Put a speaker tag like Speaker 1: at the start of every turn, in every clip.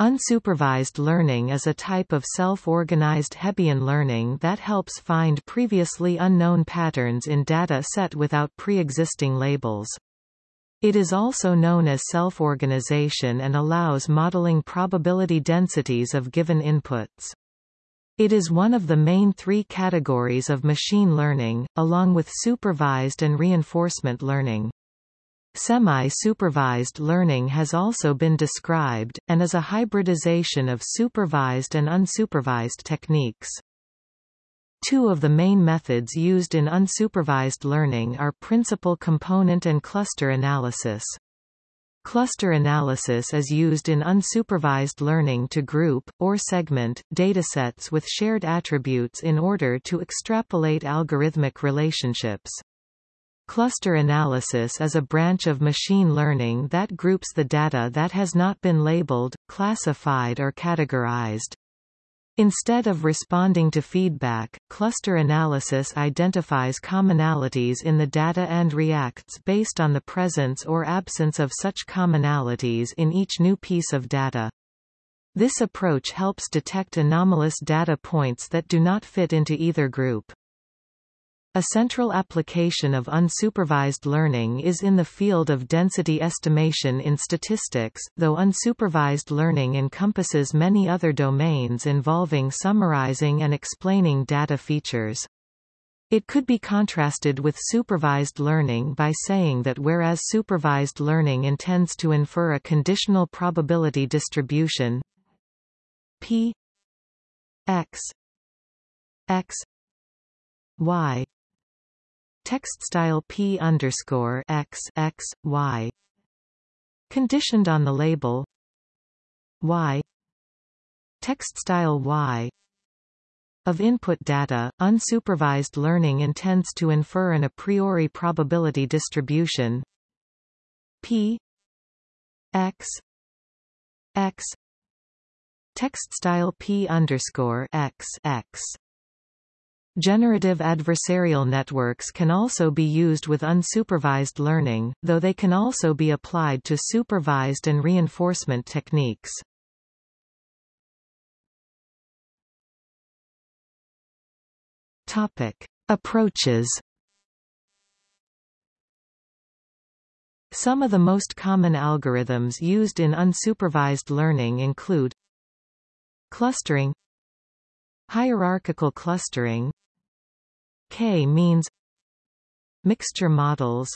Speaker 1: Unsupervised learning is a type of self-organized Hebbian learning that helps find previously unknown patterns in data set without pre-existing labels. It is also known as self-organization and allows modeling probability densities of given inputs. It is one of the main three categories of machine learning, along with supervised and reinforcement learning. Semi-supervised learning has also been described, and is a hybridization of supervised and unsupervised techniques. Two of the main methods used in unsupervised learning are principal component and cluster analysis. Cluster analysis is used in unsupervised learning to group, or segment, datasets with shared attributes in order to extrapolate algorithmic relationships. Cluster analysis is a branch of machine learning that groups the data that has not been labeled, classified or categorized. Instead of responding to feedback, cluster analysis identifies commonalities in the data and reacts based on the presence or absence of such commonalities in each new piece of data. This approach helps detect anomalous data points that do not fit into either group. A central application of unsupervised learning is in the field of density estimation in statistics, though unsupervised learning encompasses many other domains involving summarizing and explaining data features. It could be contrasted with supervised learning by saying that whereas supervised learning intends to infer a conditional probability distribution p x x y text style p underscore x x y. Conditioned on the label y. Text style y. Of input data, unsupervised learning intends to infer an a priori probability distribution. P. X. X. Text style p underscore x x Generative adversarial networks can also be used with unsupervised learning, though they can also be applied to supervised and reinforcement techniques. Topic. Approaches Some of the most common algorithms used in unsupervised learning include clustering hierarchical clustering K-means Mixture models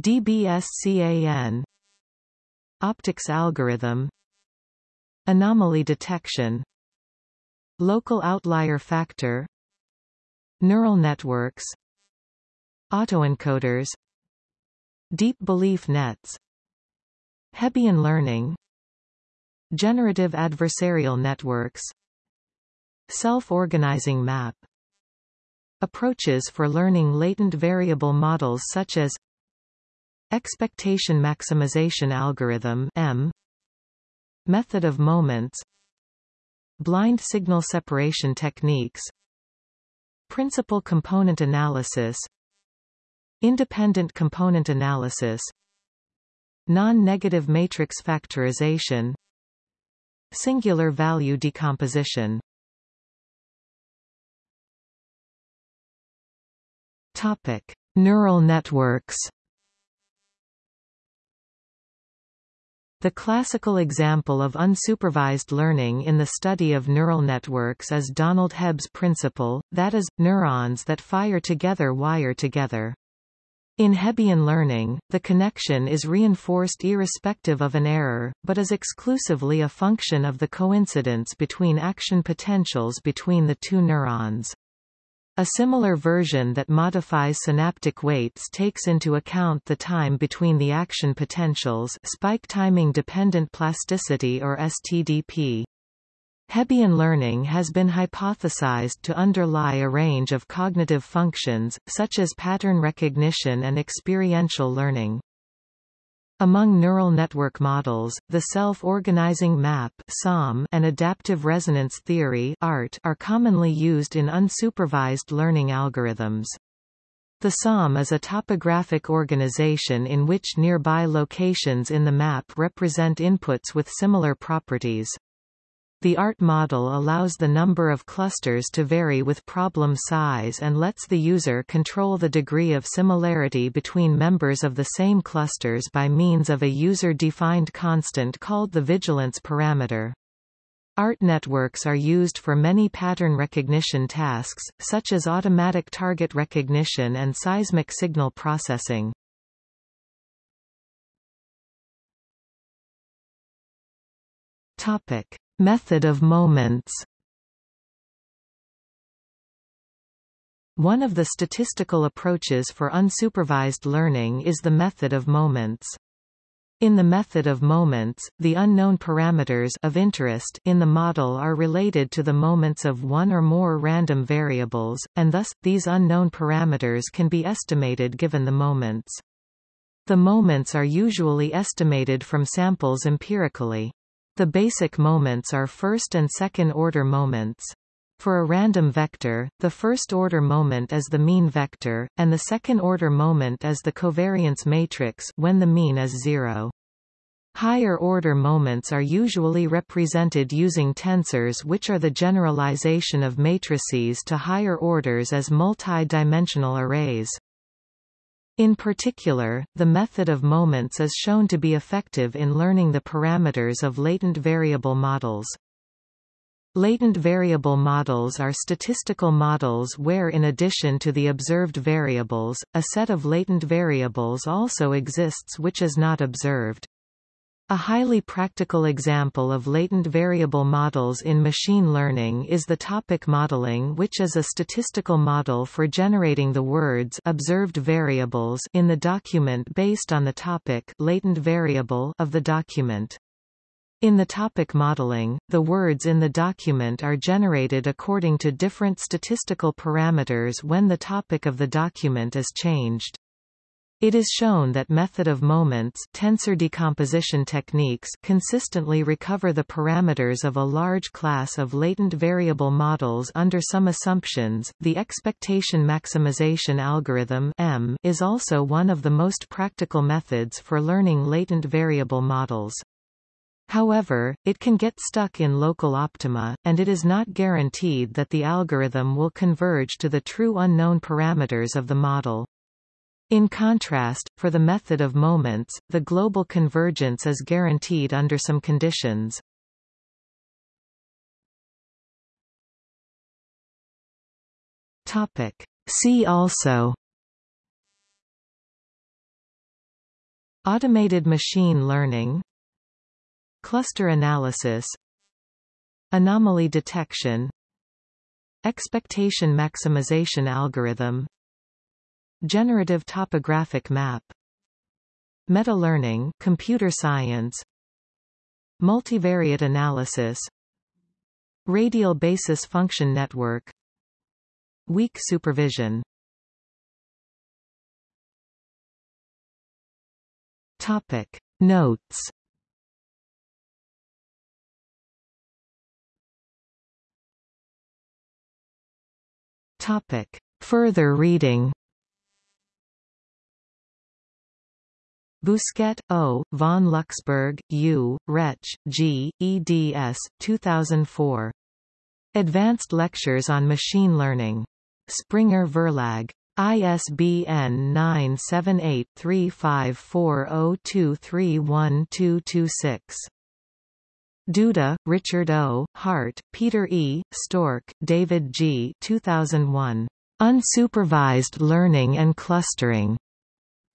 Speaker 1: DBSCAN Optics algorithm Anomaly detection Local outlier factor Neural networks Autoencoders Deep belief nets Hebbian learning Generative adversarial networks Self-organizing map Approaches for learning latent variable models such as Expectation maximization algorithm EM Method of moments Blind signal separation techniques Principal component analysis Independent component analysis Non-negative matrix factorization Singular value decomposition Topic: Neural networks. The classical example of unsupervised learning in the study of neural networks is Donald Hebb's principle, that is, neurons that fire together wire together. In Hebbian learning, the connection is reinforced irrespective of an error, but is exclusively a function of the coincidence between action potentials between the two neurons. A similar version that modifies synaptic weights takes into account the time between the action potentials spike timing dependent plasticity or STDP. Hebbian learning has been hypothesized to underlie a range of cognitive functions, such as pattern recognition and experiential learning. Among neural network models, the self-organizing map and adaptive resonance theory are commonly used in unsupervised learning algorithms. The SOM is a topographic organization in which nearby locations in the map represent inputs with similar properties. The ART model allows the number of clusters to vary with problem size and lets the user control the degree of similarity between members of the same clusters by means of a user-defined constant called the vigilance parameter. ART networks are used for many pattern recognition tasks, such as automatic target recognition and seismic signal processing. Topic. Method of moments One of the statistical approaches for unsupervised learning is the method of moments. In the method of moments, the unknown parameters of interest in the model are related to the moments of one or more random variables, and thus, these unknown parameters can be estimated given the moments. The moments are usually estimated from samples empirically. The basic moments are first and second order moments. For a random vector, the first-order moment is the mean vector, and the second-order moment is the covariance matrix when the mean is zero. Higher-order moments are usually represented using tensors which are the generalization of matrices to higher orders as multi-dimensional arrays. In particular, the method of moments is shown to be effective in learning the parameters of latent variable models. Latent variable models are statistical models where in addition to the observed variables, a set of latent variables also exists which is not observed. A highly practical example of latent variable models in machine learning is the topic modeling which is a statistical model for generating the words observed variables in the document based on the topic latent variable of the document. In the topic modeling, the words in the document are generated according to different statistical parameters when the topic of the document is changed. It is shown that method of moments tensor decomposition techniques consistently recover the parameters of a large class of latent variable models under some assumptions. The expectation maximization algorithm EM is also one of the most practical methods for learning latent variable models. However, it can get stuck in local optima, and it is not guaranteed that the algorithm will converge to the true unknown parameters of the model. In contrast, for the method of moments, the global convergence is guaranteed under some conditions. Topic. See also. Automated machine learning. Cluster analysis. Anomaly detection. Expectation maximization algorithm Generative topographic map Meta-learning computer science Multivariate analysis Radial basis function network Weak supervision. Topic. Notes. Topic. Further reading Bousquet, O., von Luxburg, U., Rech, G., eds. 2004. Advanced Lectures on Machine Learning. Springer Verlag. ISBN 9783540231226. Duda, Richard O., Hart, Peter E., Stork, David G. 2001. Unsupervised Learning and Clustering.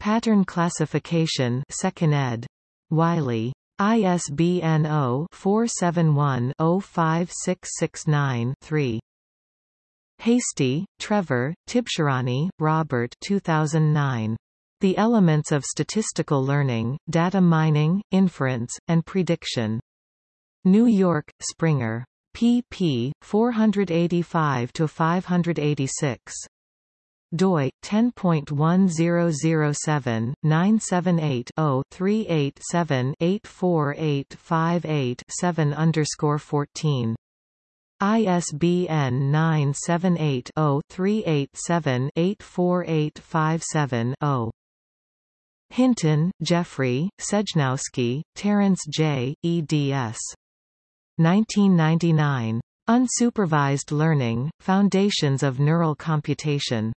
Speaker 1: Pattern Classification 2nd ed. Wiley. ISBN 0-471-05669-3. Hastie, Trevor, Tibshirani, Robert 2009. The Elements of Statistical Learning, Data Mining, Inference, and Prediction. New York, Springer. pp. 485-586. Doi 10.1007 978 0 387 84858 7 underscore 14 ISBN 978-0-387-84857-0. Hinton, Geoffrey, Sejnowski, Terence J., eds. 1999. Unsupervised Learning, Foundations of Neural Computation.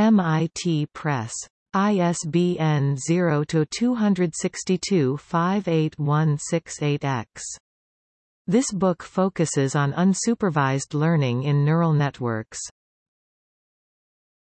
Speaker 1: MIT Press. ISBN 0-262-58168-X. This book focuses on unsupervised learning in neural networks.